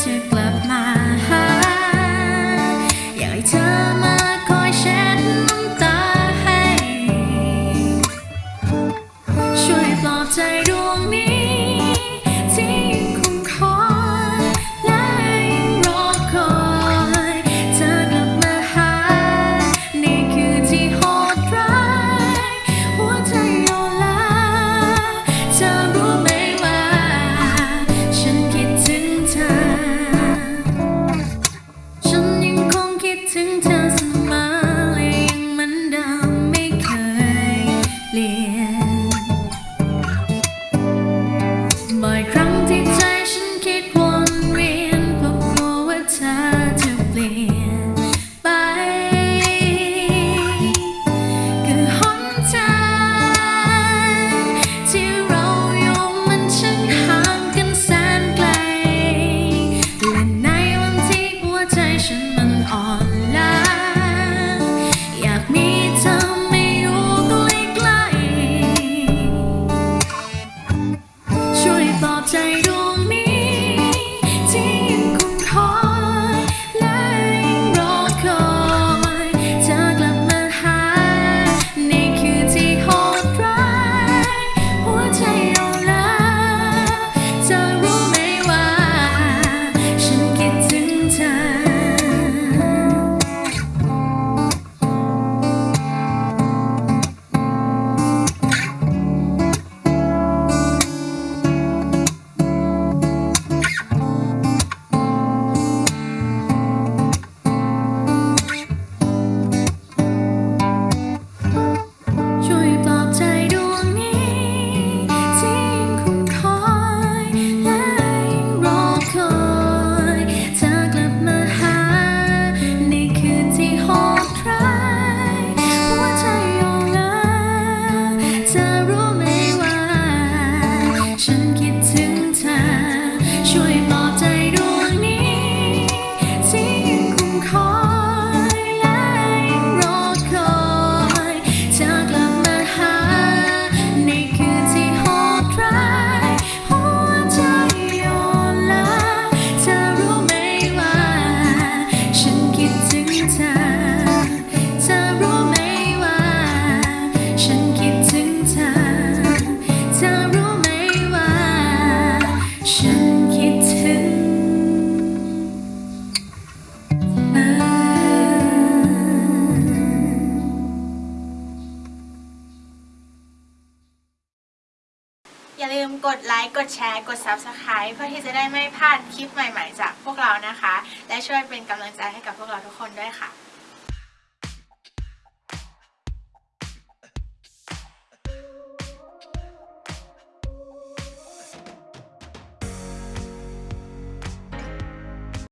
To love my. อยากมีเธอไม่อยู่ใกล้ๆช่วยปอบใจด้วย อย่าลืมกดไลค์กดแชร์กด Subscribe เพื่อที่จะได้ไม่พลาดคลิปใหม่ๆ จากพวกเรานะคะ และช่วยเป็นกำลังใจให้กับพวกเราทุกคนด้วยค่ะ